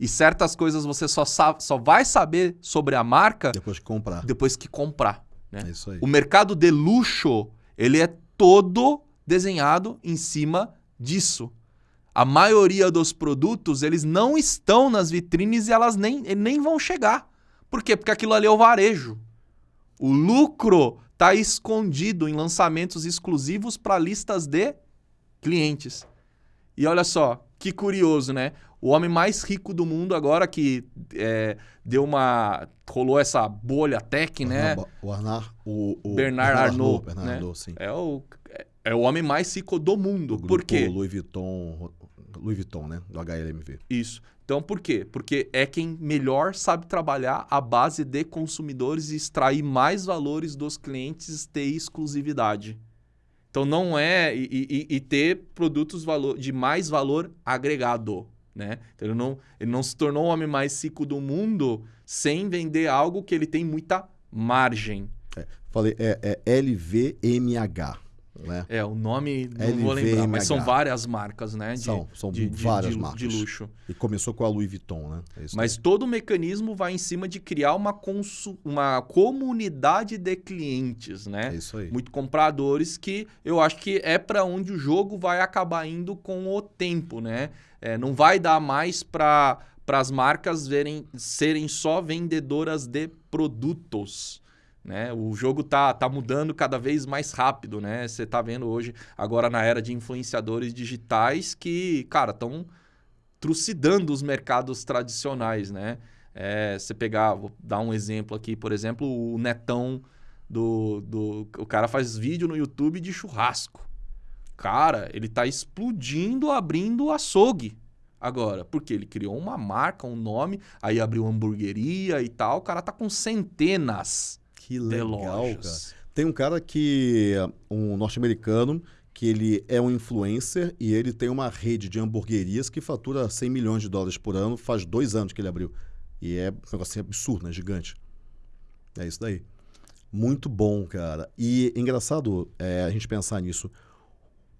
E certas coisas você só, só vai saber sobre a marca Depois que comprar. depois que comprar. né? É isso aí. O mercado de luxo, ele é todo desenhado em cima disso. A maioria dos produtos, eles não estão nas vitrines e elas nem, nem vão chegar. Por quê? Porque aquilo ali é o varejo. O lucro está escondido em lançamentos exclusivos para listas de clientes. E olha só, que curioso, né? O homem mais rico do mundo agora que é, deu uma... rolou essa bolha tech, né? O Arnar, o, o Bernard Arnault, Bernard né? Arnault, sim. É o, é o homem mais rico do mundo. Do Por grupo quê? Louis Vuitton, Louis Vuitton, né? Do HLMV. Isso. Então, por quê? Porque é quem melhor sabe trabalhar a base de consumidores e extrair mais valores dos clientes de exclusividade. Então não é. E, e- e ter produtos valor, de mais valor agregado. Né? Então ele não, ele não se tornou o homem mais rico do mundo sem vender algo que ele tem muita margem. Falei, é, é LVMH. Né? É, o nome não vou lembrar, mas são LVMH. várias marcas, né? De, São, são de, várias de- marcas. de luxo. E começou com a Louis Vuitton, né? É Mas todo o mecanismo vai em cima de criar uma, consu- uma comunidade de clientes, aí. né? É isso aí. Muito compradores que eu acho que é para onde o jogo vai acabar indo com o tempo, né? É, não vai dar mais para as marcas verem, serem só vendedoras de produtos. Né? O jogo tá, tá mudando cada vez mais rápido, né? Você tá vendo hoje, agora na era de influenciadores digitais, que, cara, estão trucidando os mercados tradicionais, né? É, você pegar, vou dar um exemplo aqui, por exemplo, o Netão do, do. O cara faz vídeo no YouTube de churrasco. Cara, ele tá explodindo abrindo açougue agora. Porque ele criou uma marca, um nome, aí abriu hamburgueria e tal. O cara tá com centenas Que legal, cara. Tem um cara que, um norte-americano, que ele é um influencer e ele tem uma rede de hamburguerias que fatura 100 milhões de dólares por ano. Faz dois anos que ele abriu. E é um negócio absurdo, né? Gigante. É isso daí. Muito bom, cara. E engraçado é, a gente pensar nisso.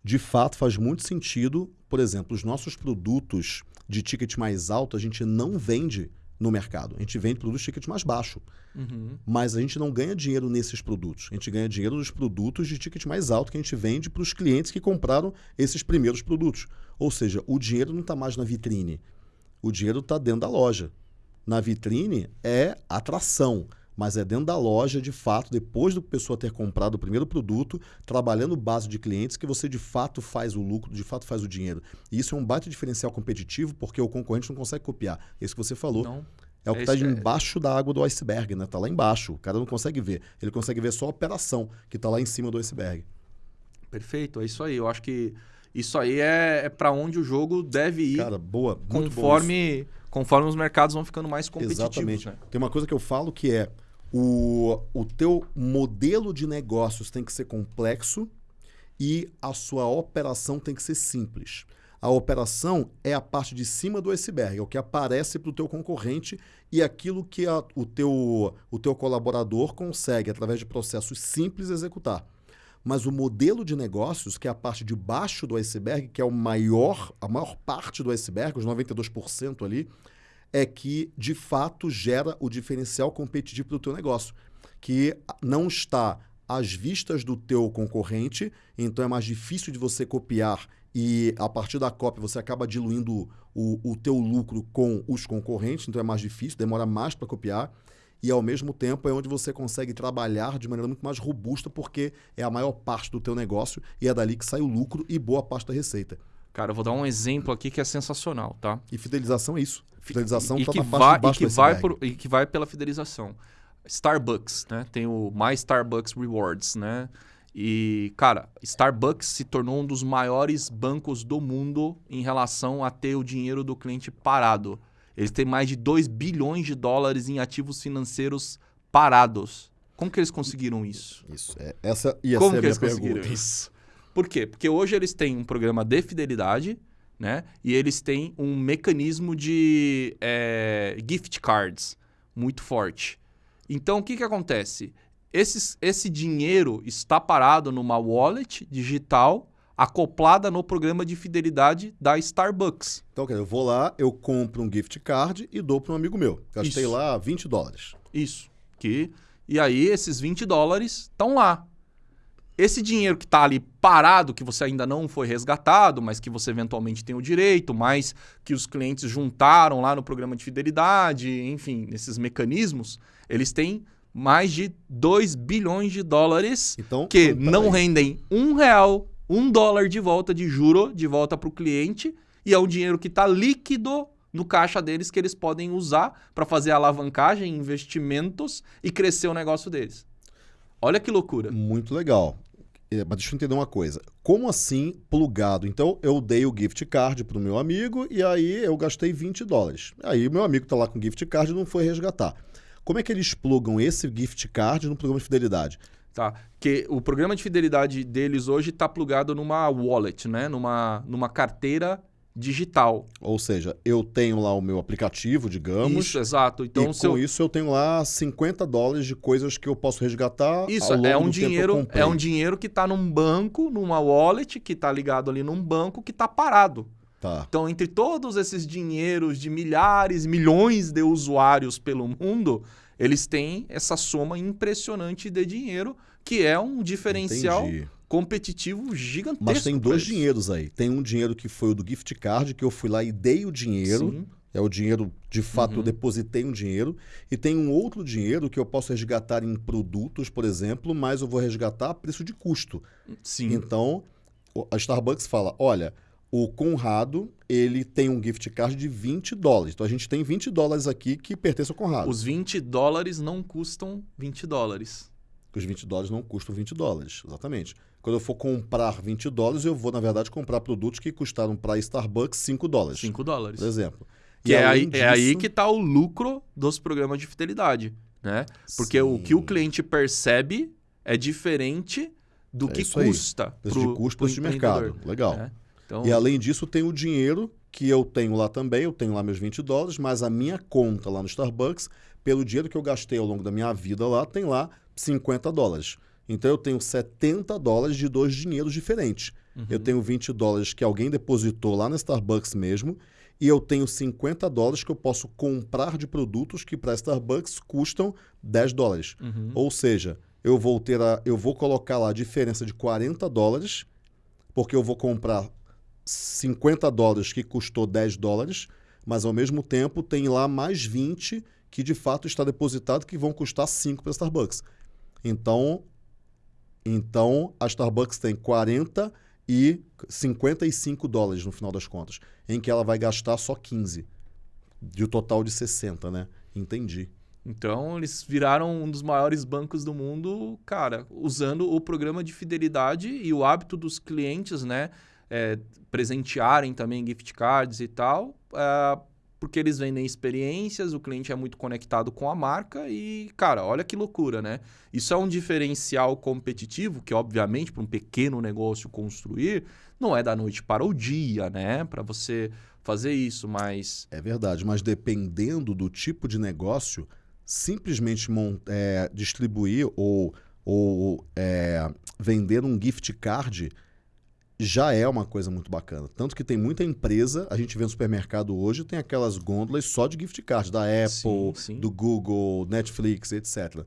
De fato, faz muito sentido, por exemplo, os nossos produtos de ticket mais alto a gente não vende no mercado. A gente vende produtos de ticket mais baixo. Uhum. Mas a gente não ganha dinheiro nesses produtos. A gente ganha dinheiro nos produtos de ticket mais alto que a gente vende para os clientes que compraram esses primeiros produtos. Ou seja, o dinheiro não está mais na vitrine. O dinheiro está dentro da loja. Na vitrine é atração, mas é dentro da loja, de fato, depois do pessoa ter comprado o primeiro produto, trabalhando base de clientes, que você de fato faz o lucro, de fato faz o dinheiro. E isso é um baita diferencial competitivo, porque o concorrente não consegue copiar. Isso que você falou. Não. É o que está é- embaixo da água do iceberg, né? Tá lá embaixo. O cara não consegue ver. Ele consegue ver só a operação que está lá em cima do iceberg. Perfeito, é isso aí. Eu acho que isso aí é, é para onde o jogo deve ir Cara, boa. Conforme, conforme os mercados vão ficando mais competitivos. Exatamente. Né? Tem uma coisa que eu falo que é o, o teu modelo de negócios tem que ser complexo e a sua operação tem que ser simples. A operação é a parte de cima do iceberg, é o que aparece para o teu concorrente e aquilo que a- o, teu, o teu colaborador consegue, através de processos simples, executar. Mas o modelo de negócios, que é a parte de baixo do iceberg, que é o maior, a maior parte do iceberg, os 92% ali, é que de fato gera o diferencial competitivo do teu negócio, que não está às vistas do teu concorrente, então é mais difícil de você copiar e a partir da cópia você acaba diluindo o, o teu lucro com os concorrentes, então é mais difícil, demora mais para copiar e ao mesmo tempo é onde você consegue trabalhar de maneira muito mais robusta porque é a maior parte do teu negócio e é dali que sai o lucro e boa parte da receita. Cara, eu vou dar um exemplo aqui que é sensacional, tá? E fidelização é isso. Fidelização e está que vai, e que vai por- e que vai pela fidelização. Starbucks, né? Tem o My Starbucks Rewards, né? E, cara, Starbucks se tornou um dos maiores bancos do mundo em relação a ter o dinheiro do cliente parado. Eles têm mais de 2 bilhões de dólares em ativos financeiros parados. Como que eles conseguiram isso? Isso, é, essa ia Como ser a minha pergunta. isso? Por quê? Porque hoje eles têm um programa de fidelidade, né? E eles têm um mecanismo de é, gift cards muito forte. Então, o que, que acontece? Esses- esse dinheiro está parado numa wallet digital acoplada no programa de fidelidade da Starbucks. Então, quer dizer, eu vou lá, eu compro um gift card e dou para um amigo meu. Gastei Isso. lá 20 dólares. Isso. Que, e aí, esses 20 dólares estão lá. Esse dinheiro que está ali parado, que você ainda não foi resgatado, mas que você eventualmente tem o direito, mas que os clientes juntaram lá no programa de fidelidade, enfim, nesses mecanismos, eles têm mais de 2 bilhões de dólares Então, que então, não peraí. rendem um real, um dólar de volta de juro, de volta para o cliente, e é um dinheiro que está líquido no caixa deles que eles podem usar para fazer alavancagem, investimentos e crescer o negócio deles. Olha que loucura. Muito legal. Mas deixa eu entender uma coisa. Como assim plugado? Então, eu dei o gift card para o meu amigo e aí eu gastei 20 dólares. Aí o meu amigo está lá com o gift card e não foi resgatar. Como é que eles plugam esse gift card no programa de fidelidade? Tá. Que o programa de fidelidade deles hoje está plugado numa wallet, né? Numa, numa carteira digital. Ou seja, eu tenho lá o meu aplicativo, digamos. Isso, exato. Então, e se eu- com isso eu tenho lá 50 dólares de coisas que eu posso resgatar. Isso, é um dinheiro, é um dinheiro que está num banco, numa wallet, que está ligado ali num banco que está parado. Tá. Então, entre todos esses dinheiros de milhares, milhões de usuários pelo mundo, eles têm essa soma impressionante de dinheiro, que é um diferencial Entendi. Competitivo gigantesco. Mas tem dois eles. dinheiros aí. Tem um dinheiro que foi o do gift card, que eu fui lá e dei o dinheiro. Sim. É o dinheiro, de fato, Uhum. eu depositei um dinheiro. E tem um outro dinheiro que eu posso resgatar em produtos, por exemplo, mas eu vou resgatar a preço de custo. Sim. Então, a Starbucks fala: olha, o Conrado ele tem um gift card de 20 dólares. Então a gente tem 20 dólares aqui que pertence ao Conrado. Os 20 dólares não custam 20 dólares. Os 20 dólares não custam 20 dólares, exatamente. Quando eu for comprar 20 dólares, eu vou, na verdade, comprar produtos que custaram para a Starbucks 5 dólares, 5 dólares. por exemplo. Que E é aí, além é aí disso- que está o lucro dos programas de fidelidade, né? Porque o que o Sim. cliente percebe é diferente do É que custa. Preço pro- de custo, preço de mercado. Legal. né? Então, E além disso, tem o dinheiro que eu tenho lá também. Eu tenho lá meus 20 dólares, mas a minha conta lá no Starbucks, pelo dinheiro que eu gastei ao longo da minha vida lá, tem lá 50 dólares. Então eu tenho 70 dólares de dois dinheiros diferentes. Uhum. Eu tenho 20 dólares que alguém depositou lá na Starbucks mesmo. E eu tenho 50 dólares que eu posso comprar de produtos que para Starbucks custam 10 dólares. Uhum. Ou seja, eu vou ter a, eu vou colocar lá a diferença de 40 dólares, porque eu vou comprar 50 dólares que custou 10 dólares, mas ao mesmo tempo tem lá mais 20 que de fato está depositado que vão custar 5 para a Starbucks. Então, então a Starbucks tem 40 e 55 dólares no final das contas, em que ela vai gastar só 15 de um total de 60, né? Entendi. Então, eles viraram um dos maiores bancos do mundo, cara, usando o programa de fidelidade e o hábito dos clientes, né? é, presentearem também gift cards e tal, é, porque eles vendem experiências, o cliente é muito conectado com a marca e, cara, olha que loucura, né? Isso é um diferencial competitivo que, obviamente, para um pequeno negócio construir, não é da noite para o dia, né? Para você fazer isso, mas É verdade, mas dependendo do tipo de negócio, simplesmente é, distribuir ou, ou é, vender um gift card já é uma coisa muito bacana. Tanto que tem muita empresa, a gente vê no supermercado hoje, tem aquelas gôndolas só de gift card, da Apple, Sim, sim. do Google, Netflix, etc.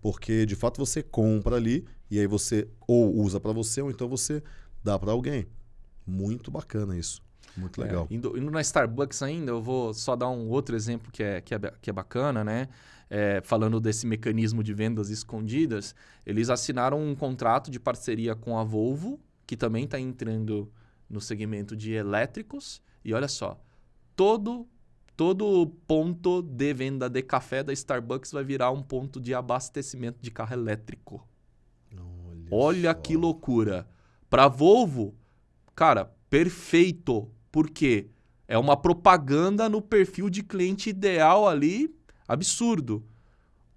Porque de fato você compra ali e aí você ou usa para você ou então você dá para alguém. Muito bacana isso. Muito legal. É, indo, indo na Starbucks ainda, eu vou só dar um outro exemplo que é, que é, que é bacana, né? É, falando desse mecanismo de vendas escondidas, eles assinaram um contrato de parceria com a Volvo, que também está entrando no segmento de elétricos. E olha só, todo, todo ponto de venda de café da Starbucks vai virar um ponto de abastecimento de carro elétrico. Olha, Olha que loucura. Para Volvo, cara, perfeito. Por quê? É uma propaganda no perfil de cliente ideal ali, absurdo.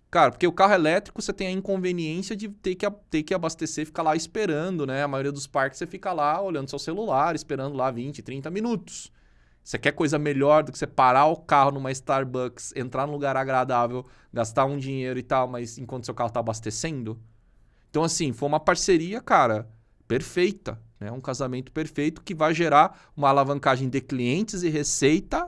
Cara, porque o carro elétrico você tem a inconveniência de ter que, ter que abastecer ficar lá esperando, né? A maioria dos parques você fica lá olhando seu celular, esperando lá 20, 30 minutos. Você quer coisa melhor do que você parar o carro numa Starbucks, entrar num lugar agradável, gastar um dinheiro e tal, mas enquanto seu carro tá abastecendo? Então, assim, foi uma parceria, cara, perfeita. Né? Um casamento perfeito que vai gerar uma alavancagem de clientes e receita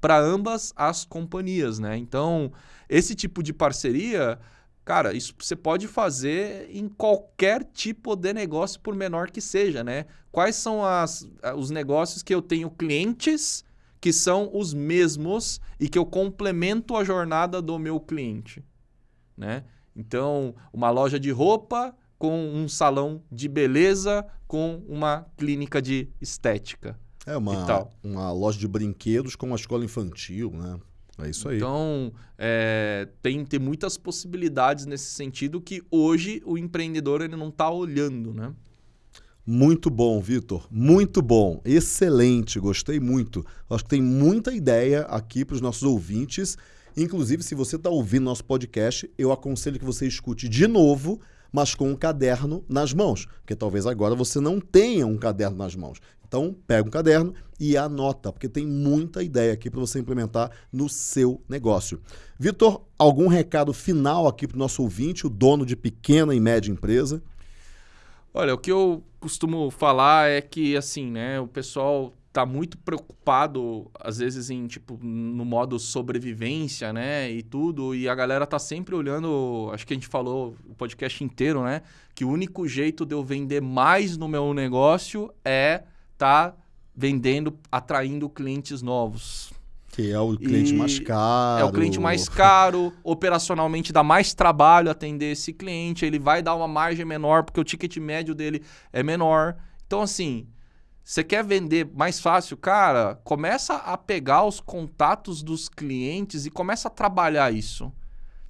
para ambas as companhias, né? Então, esse tipo de parceria, cara, isso você pode fazer em qualquer tipo de negócio, por menor que seja, né? Quais são as, a- os negócios que eu tenho clientes que são os mesmos e que eu complemento a jornada do meu cliente, né? Então, uma loja de roupa com um salão de beleza com uma clínica de estética. É uma, uma loja de brinquedos com uma escola infantil, né? É isso aí. Então, é, tem, tem muitas possibilidades nesse sentido que hoje o empreendedor ele não está olhando, né? Muito bom, Vitor. Muito bom. Excelente. Gostei muito. Acho que tem muita ideia aqui para os nossos ouvintes. Inclusive, se você está ouvindo nosso podcast, eu aconselho que você escute de novo mas com um caderno nas mãos, porque talvez agora você não tenha um caderno nas mãos. Então, pega um caderno e anota, porque tem muita ideia aqui para você implementar no seu negócio. Vitor, algum recado final aqui para o nosso ouvinte, o dono de pequena e média empresa? Olha, o que eu costumo falar é que, assim, né, o pessoal tá muito preocupado, às vezes, em, tipo, no modo sobrevivência, né, e tudo, e a galera tá sempre olhando, acho que a gente falou o podcast inteiro, né, que o único jeito de eu vender mais no meu negócio é tá vendendo, atraindo clientes novos. Que é o cliente e mais caro. É o cliente mais caro, operacionalmente dá mais trabalho atender esse cliente, ele vai dar uma margem menor, porque o ticket médio dele é menor. Então, assim, você quer vender mais fácil? Cara, começa a pegar os contatos dos clientes e começa a trabalhar isso.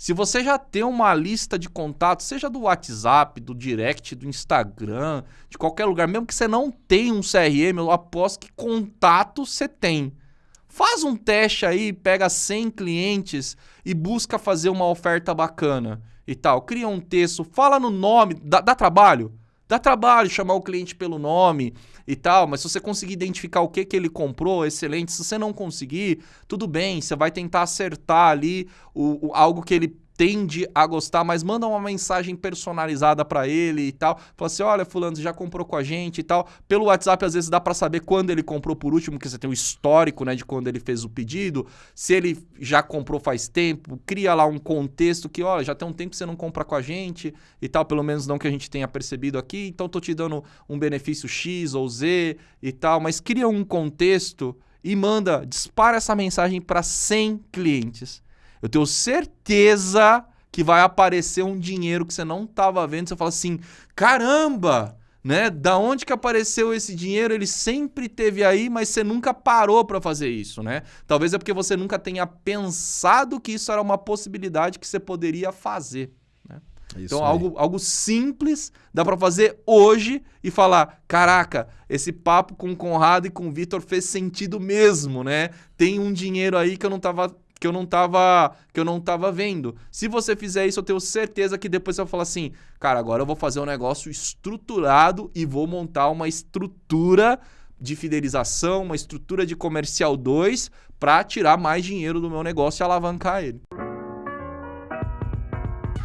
Se você já tem uma lista de contatos, seja do WhatsApp, do Direct, do Instagram, de qualquer lugar, mesmo que você não tenha um CRM, eu aposto que contato você tem. Faz um teste aí, pega 100 clientes e busca fazer uma oferta bacana e tal. Cria um texto, fala no nome, dá, dá trabalho? Dá trabalho chamar o cliente pelo nome e tal, mas se você conseguir identificar o que, que ele comprou, excelente. Se você não conseguir, tudo bem, você vai tentar acertar ali o, o algo que ele tende a gostar, mas manda uma mensagem personalizada para ele e tal. Fala assim: olha, Fulano, você já comprou com a gente e tal. Pelo WhatsApp, às vezes dá para saber quando ele comprou por último, que você tem o histórico né, de quando ele fez o pedido. Se ele já comprou faz tempo, cria lá um contexto que, olha, já tem um tempo que você não compra com a gente e tal, pelo menos não que a gente tenha percebido aqui. Então, tô te dando um benefício X ou Z e tal, mas cria um contexto e manda, dispara essa mensagem para 100 clientes. Eu tenho certeza que vai aparecer um dinheiro que você não estava vendo. Você fala assim: caramba! Né? Da onde que apareceu esse dinheiro? Ele sempre teve aí, mas você nunca parou para fazer isso, né? Talvez é porque você nunca tenha pensado que isso era uma possibilidade que você poderia fazer. Né? então, algo, algo simples dá para fazer hoje e falar: caraca, esse papo com o Conrado e com o Vitor fez sentido mesmo, né? Tem um dinheiro aí que eu não estava que eu não tava, que eu não tava vendo. Se você fizer isso, eu tenho certeza que depois você vai falar assim, cara, agora eu vou fazer um negócio estruturado e vou montar uma estrutura de fidelização, uma estrutura de comercial 2 para tirar mais dinheiro do meu negócio e alavancar ele.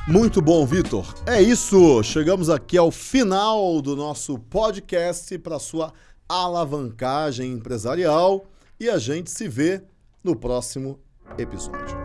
Muito bom, Vitor. É isso. Chegamos aqui ao final do nosso podcast para sua alavancagem empresarial e a gente se vê no próximo episódio.